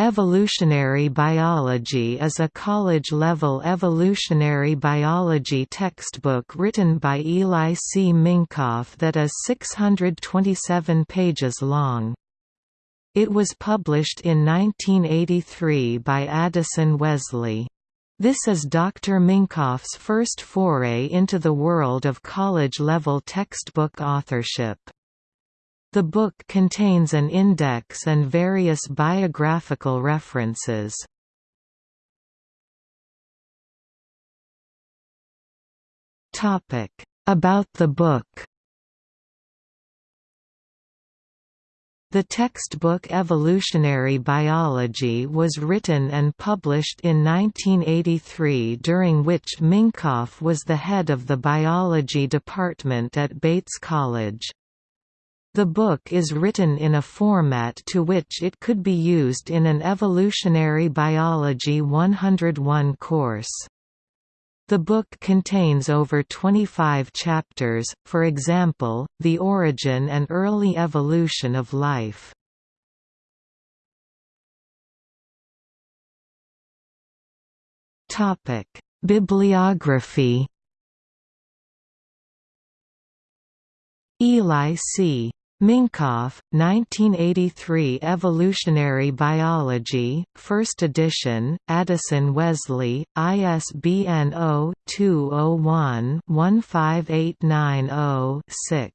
Evolutionary Biology is a college-level evolutionary biology textbook written by Eli C. Minkoff that is 627 pages long. It was published in 1983 by Addison Wesley. This is Dr. Minkoff's first foray into the world of college-level textbook authorship. The book contains an index and various biographical references. About the book The textbook Evolutionary Biology was written and published in 1983 during which Minkoff was the head of the biology department at Bates College. The book is written in a format to which it could be used in an Evolutionary Biology 101 course. The book contains over 25 chapters, for example, The Origin and Early Evolution of Life. Bibliography Eli C. Minkoff, 1983 Evolutionary Biology, 1st edition, Addison Wesley, ISBN 0-201-15890-6.